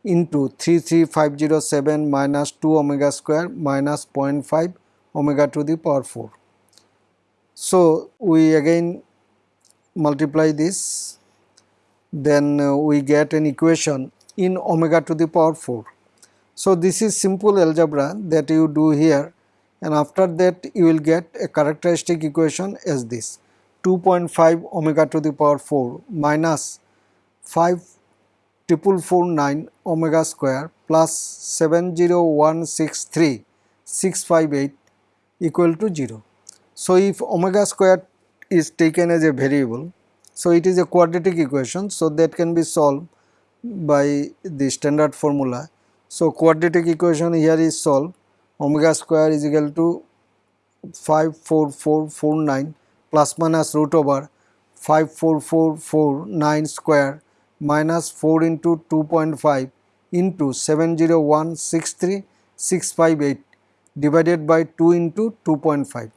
into 33507 minus 2 omega square minus 0.5 omega to the power 4. So, we again multiply this then uh, we get an equation in omega to the power 4. So, this is simple algebra that you do here and after that you will get a characteristic equation as this 2.5 omega to the power 4 minus 5 triple four nine omega square plus 70163 658 equal to 0. So, if omega square is taken as a variable, so it is a quadratic equation, so that can be solved by the standard formula. So, quadratic equation here is solved omega square is equal to 54449 plus minus root over 54449 square minus 4 into 2.5 into 70163 658 divided by 2 into 2.5.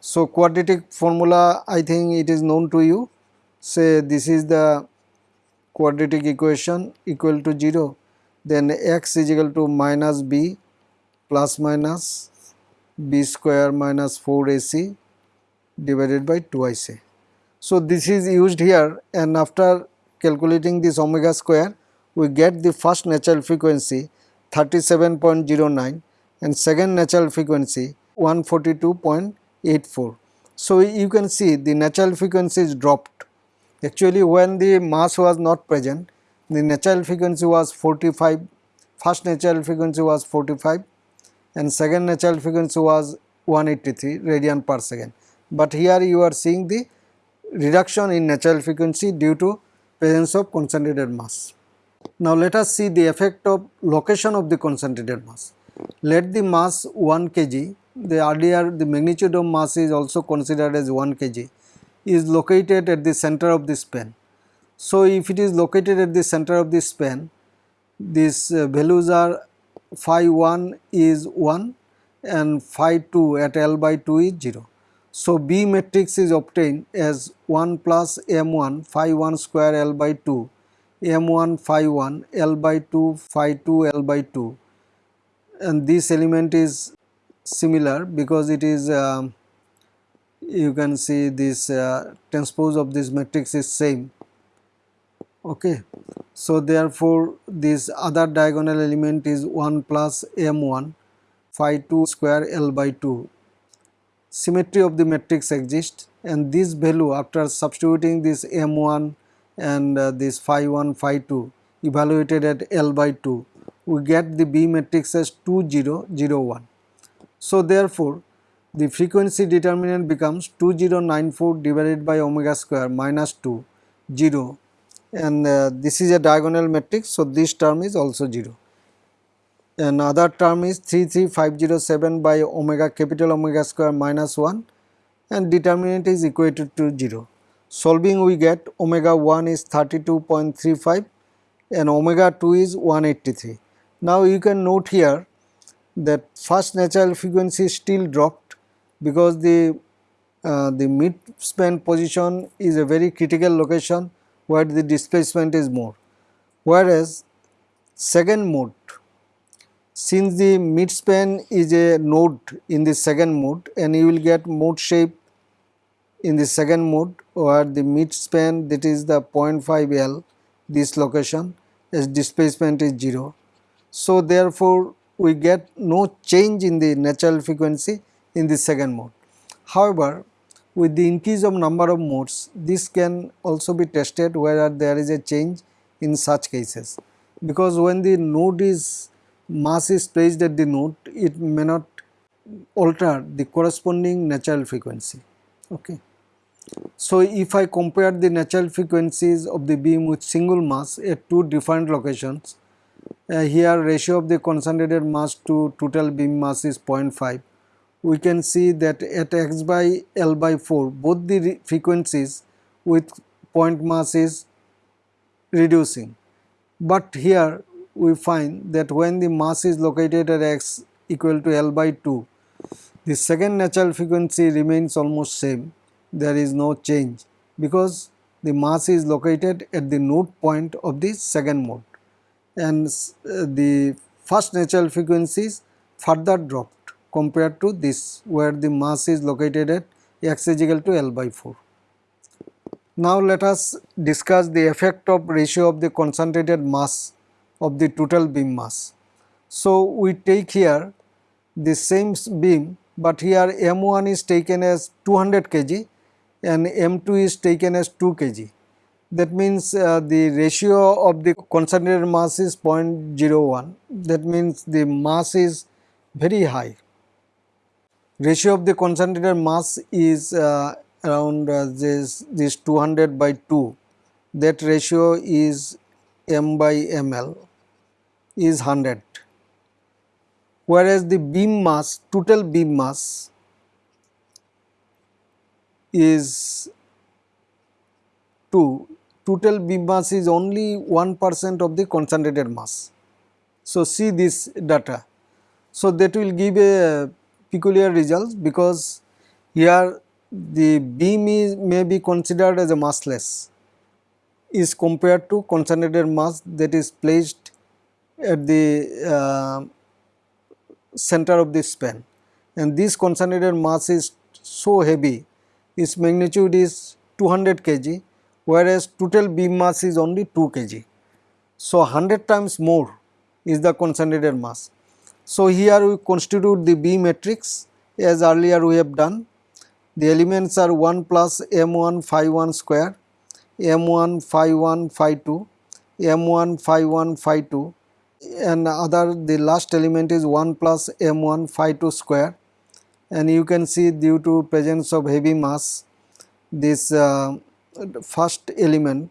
So, quadratic formula I think it is known to you say this is the quadratic equation equal to 0 then x is equal to minus b plus minus b square minus 4ac divided by 2ic. So, this is used here and after calculating this omega square we get the first natural frequency 37.09 and second natural frequency 142.84. So, you can see the natural frequency is dropped. Actually, when the mass was not present, the natural frequency was 45, first natural frequency was 45 and second natural frequency was 183 radian per second. But here you are seeing the reduction in natural frequency due to presence of concentrated mass. Now, let us see the effect of location of the concentrated mass. Let the mass 1 kg the earlier the magnitude of mass is also considered as 1 kg is located at the center of the span. So, if it is located at the center of the span these uh, values are phi 1 is 1 and phi 2 at L by 2 is 0. So, B matrix is obtained as 1 plus m1 phi 1 square L by 2 m1 phi 1 L by 2 phi 2 L by 2 and this element is similar because it is uh, you can see this uh, transpose of this matrix is same. Okay. So therefore this other diagonal element is 1 plus m1 phi 2 square l by 2 symmetry of the matrix exists and this value after substituting this m1 and uh, this phi 1 phi 2 evaluated at l by 2 we get the b matrix as 2001 so therefore, the frequency determinant becomes 2094 divided by omega square minus 2 0 and uh, this is a diagonal matrix. So, this term is also 0 another term is 33507 by omega capital omega square minus 1 and determinant is equated to 0. Solving we get omega 1 is 32.35 and omega 2 is 183. Now you can note here that first natural frequency still dropped because the uh, the mid span position is a very critical location where the displacement is more whereas second mode since the mid span is a node in the second mode and you will get mode shape in the second mode where the mid span that is the 0.5 L this location as displacement is 0. So, therefore, we get no change in the natural frequency in the second mode. However, with the increase of number of modes, this can also be tested whether there is a change in such cases. Because when the node is mass is placed at the node, it may not alter the corresponding natural frequency. Okay. So, if I compare the natural frequencies of the beam with single mass at two different locations, uh, here ratio of the concentrated mass to total beam mass is 0.5 we can see that at x by L by 4 both the frequencies with point mass is reducing. But here we find that when the mass is located at x equal to L by 2, the second natural frequency remains almost same, there is no change because the mass is located at the node point of the second mode. And uh, the first natural frequencies further dropped compared to this where the mass is located at x is equal to L by 4. Now let us discuss the effect of ratio of the concentrated mass of the total beam mass. So we take here the same beam but here M1 is taken as 200 kg and M2 is taken as 2 kg. That means uh, the ratio of the concentrated mass is 0.01 that means the mass is very high ratio of the concentrated mass is uh, around uh, this this 200 by 2 that ratio is m by ml is 100 whereas the beam mass total beam mass is 2 total beam mass is only 1% of the concentrated mass. So see this data. So that will give a peculiar results because here the beam is may be considered as a massless is compared to concentrated mass that is placed at the uh, center of the span. And this concentrated mass is so heavy its magnitude is 200 kg whereas total beam mass is only 2 kg. So 100 times more is the concentrated mass so here we constitute the B matrix as earlier we have done. The elements are 1 plus M1 phi 1 square, M1 phi 1 phi 2, M1 phi 1 phi 2 and other the last element is 1 plus M1 phi 2 square and you can see due to presence of heavy mass this uh, first element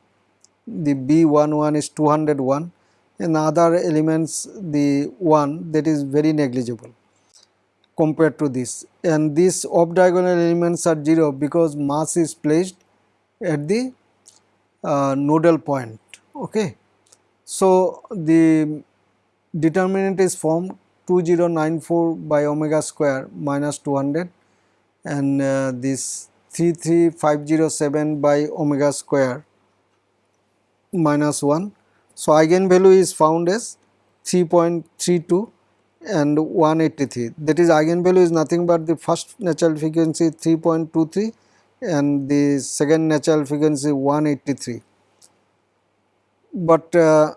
the B11 is 201 and other elements the 1 that is very negligible compared to this. And these off diagonal elements are 0 because mass is placed at the uh, nodal point. Okay. So the determinant is formed 2094 by omega square minus 200 and uh, this 33507 by omega square minus 1 so eigenvalue is found as 3.32 and 183 that is eigenvalue is nothing but the first natural frequency 3.23 and the second natural frequency 183 but uh,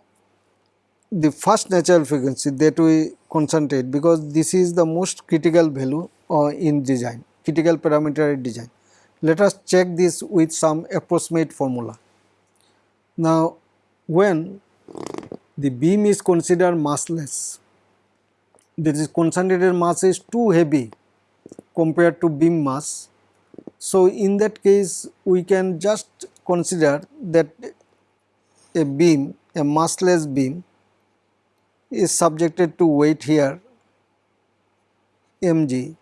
the first natural frequency that we concentrate because this is the most critical value uh, in design critical parameter design. Let us check this with some approximate formula. Now when the beam is considered massless. That is concentrated mass is too heavy compared to beam mass. So in that case we can just consider that a beam a massless beam is subjected to weight here mg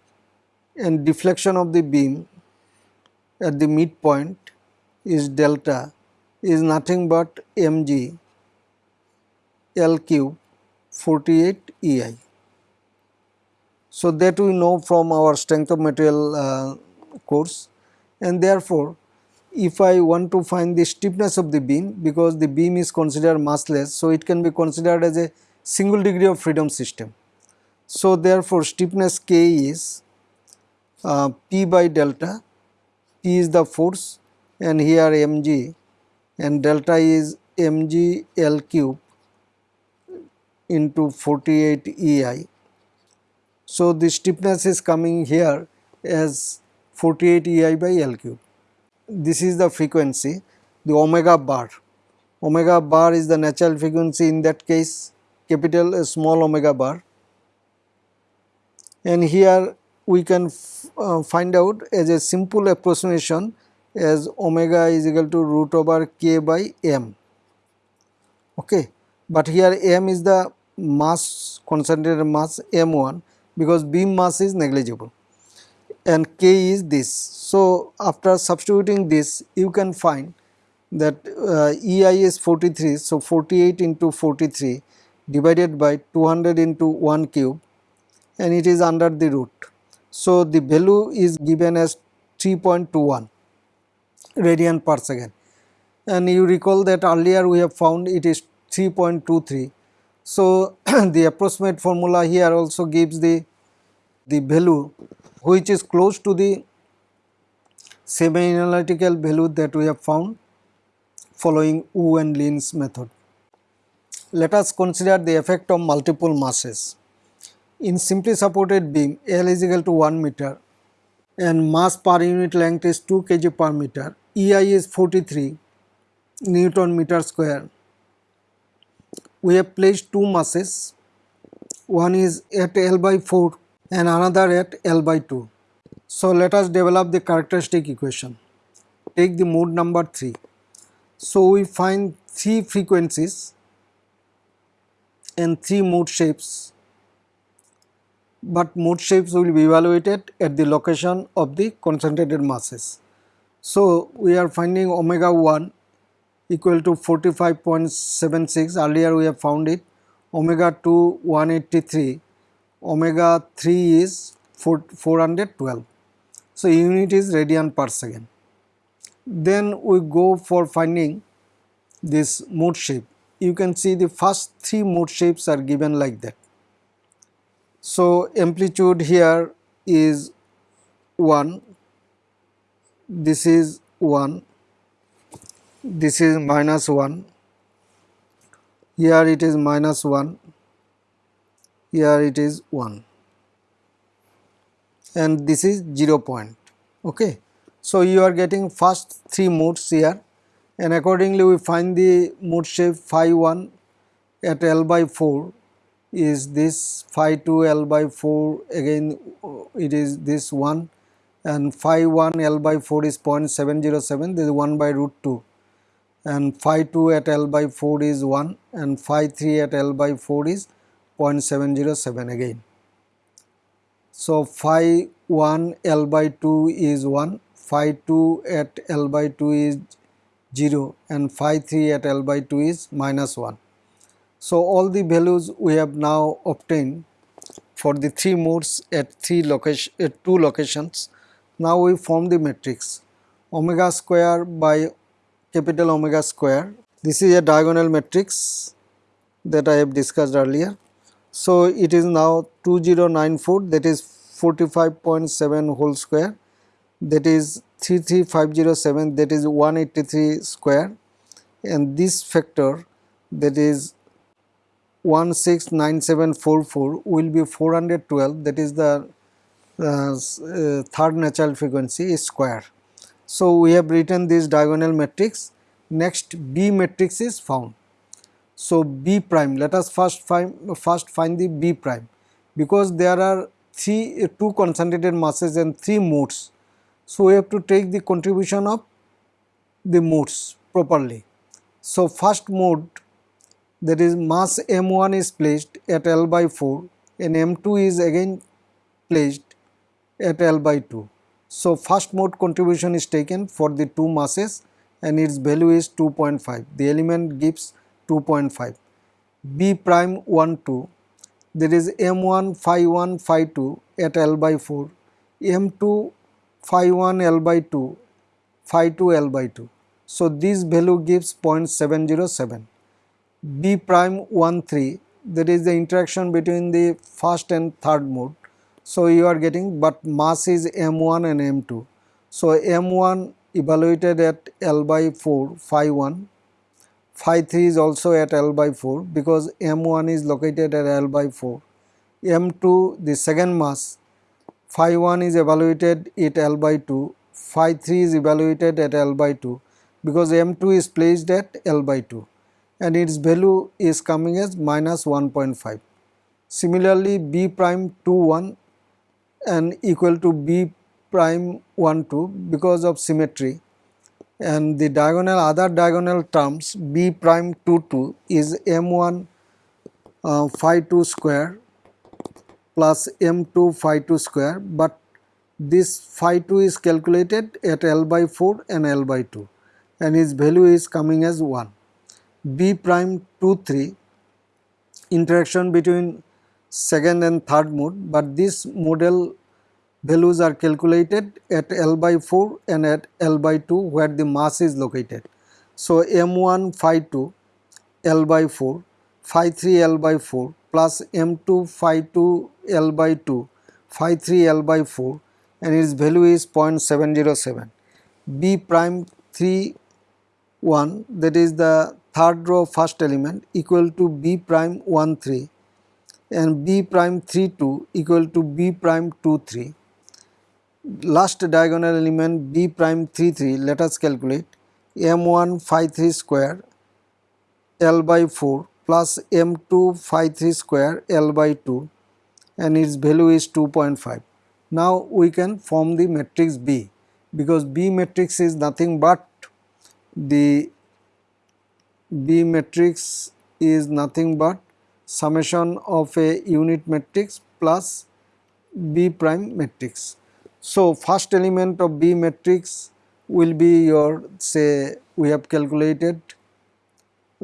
and deflection of the beam at the midpoint is delta is nothing but mg L cube 48 EI. So that we know from our strength of material uh, course and therefore if I want to find the stiffness of the beam because the beam is considered massless so it can be considered as a single degree of freedom system. So therefore stiffness K is uh, P by delta, P is the force and here mg and delta is mg L cube into 48 EI. So the stiffness is coming here as 48 EI by L cube. This is the frequency, the omega bar. Omega bar is the natural frequency in that case capital small omega bar. And here we can uh, find out as a simple approximation as omega is equal to root over k by m. Okay. But here m is the mass concentrated mass m1 because beam mass is negligible. and k is this. So after substituting this you can find that uh, EI is 43 so 48 into 43 divided by 200 into 1 cube and it is under the root. So the value is given as 3.21 radian per second and you recall that earlier we have found it is 3.23. So the approximate formula here also gives the the value which is close to the semi-analytical value that we have found following Wu and Lin's method. Let us consider the effect of multiple masses. In simply supported beam L is equal to 1 meter and mass per unit length is 2 kg per meter, EI is 43 Newton meter square. We have placed two masses, one is at L by 4 and another at L by 2. So let us develop the characteristic equation. Take the mode number 3. So we find three frequencies and three mode shapes but mode shapes will be evaluated at the location of the concentrated masses. So we are finding omega 1 equal to 45.76 earlier we have found it. Omega 2 183 omega 3 is 4, 412 so unit is radian per second. Then we go for finding this mode shape. You can see the first three mode shapes are given like that. So amplitude here is 1 this is 1 this is minus 1 here it is minus 1 here it is 1 and this is 0 point. Okay. So you are getting first three modes here. And accordingly we find the mode shape phi 1 at L by 4 is this phi 2 L by 4 again it is this 1 and phi 1 L by 4 is 0.707 this is 1 by root 2 and phi 2 at L by 4 is 1 and phi 3 at L by 4 is 0.707 again. So phi 1 L by 2 is 1, phi 2 at L by 2 is 0 and phi 3 at L by 2 is minus 1. So all the values we have now obtained for the three modes at three location at two locations. Now we form the matrix omega square by capital omega square. This is a diagonal matrix that I have discussed earlier. So it is now 2094 that is 45.7 whole square that is 33507 that is 183 square and this factor that is 169744 will be 412 that is the uh, uh, third natural frequency square. So we have written this diagonal matrix next B matrix is found. So B prime let us first find first find the B prime because there are three two concentrated masses and three modes. So we have to take the contribution of the modes properly. So first mode that is mass m1 is placed at L by 4 and m2 is again placed at L by 2. So first mode contribution is taken for the two masses and its value is 2.5. The element gives 2.5. B prime 1 2 there is m1 phi 1 phi 2 at L by 4 m2 phi 1 L by 2 phi 2 L by 2. So this value gives 0.707. B prime 1 3 there is the interaction between the first and third mode. So you are getting but mass is m1 and m2. So m1 evaluated at L by 4 phi 1 phi 3 is also at L by 4 because m1 is located at L by 4 m2 the second mass phi 1 is evaluated at L by 2 phi 3 is evaluated at L by 2 because m2 is placed at L by 2 and its value is coming as minus 1.5. Similarly, b prime 2 1 and equal to b prime 1 2 because of symmetry and the diagonal other diagonal terms b prime 2 2 is m1 uh, phi 2 square plus m2 phi 2 square but this phi 2 is calculated at L by 4 and L by 2 and its value is coming as 1. B prime 2 3 interaction between second and third mode but this model values are calculated at L by 4 and at L by 2 where the mass is located. So M1 phi 2 L by 4 phi 3 L by 4 plus M2 phi 2 L by 2 phi 3 L by 4 and its value is 0.707. B prime 3 1 that is the third row first element equal to B prime 1 3 and B prime 3 2 equal to B prime 2 3. Last diagonal element B prime 3 3 let us calculate M1 phi 3 square L by 4 plus M2 phi 3 square L by 2 and its value is 2.5. Now we can form the matrix B because B matrix is nothing but the B matrix is nothing but summation of a unit matrix plus B prime matrix. So first element of B matrix will be your say we have calculated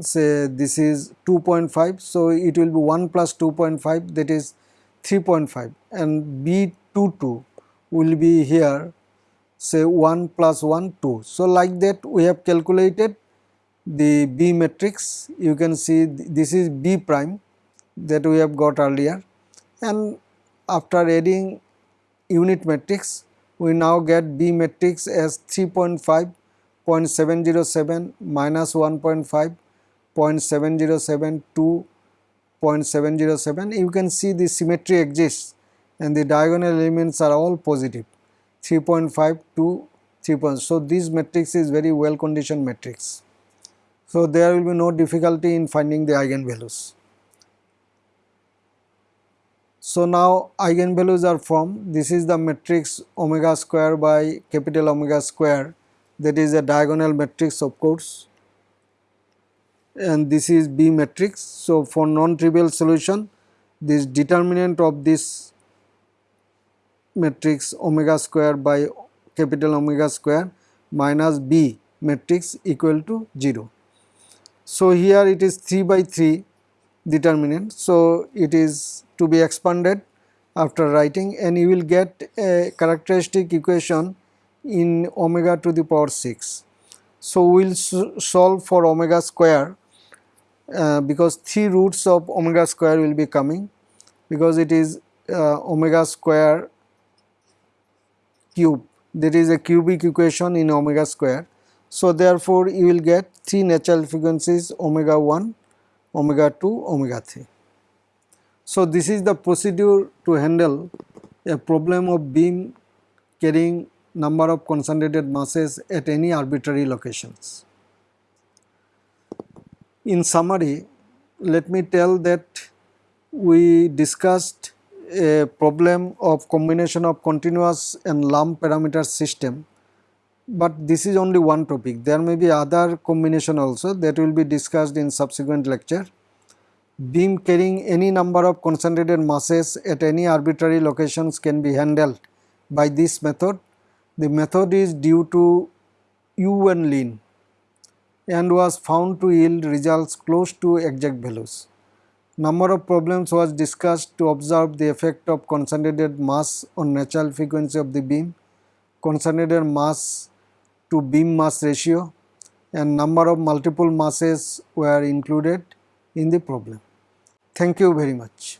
say this is 2.5 so it will be 1 plus 2.5 that is 3.5 and B22 will be here say 1 plus 1 2. So like that we have calculated the B matrix you can see this is B prime that we have got earlier and after adding unit matrix we now get B matrix as 3.5 0.707 minus 1.5 0.707 2 0.707 you can see the symmetry exists and the diagonal elements are all positive 3.5 to 3. So this matrix is very well conditioned matrix. So there will be no difficulty in finding the eigenvalues. So now eigenvalues are formed. This is the matrix omega square by capital omega square that is a diagonal matrix of course and this is B matrix. So for non-trivial solution this determinant of this matrix omega square by capital omega square minus B matrix equal to 0. So here it is 3 by 3 determinant. So it is to be expanded after writing and you will get a characteristic equation in omega to the power 6. So we will solve for omega square uh, because 3 roots of omega square will be coming because it is uh, omega square cube there is a cubic equation in omega square. So therefore you will get 3 natural frequencies omega 1, omega 2, omega 3. So, this is the procedure to handle a problem of beam carrying number of concentrated masses at any arbitrary locations. In summary, let me tell that we discussed a problem of combination of continuous and lump parameter system, but this is only one topic. There may be other combination also that will be discussed in subsequent lecture beam carrying any number of concentrated masses at any arbitrary locations can be handled by this method. The method is due to Wu and Lin and was found to yield results close to exact values. Number of problems was discussed to observe the effect of concentrated mass on natural frequency of the beam, concentrated mass to beam mass ratio and number of multiple masses were included in the problem. Thank you very much.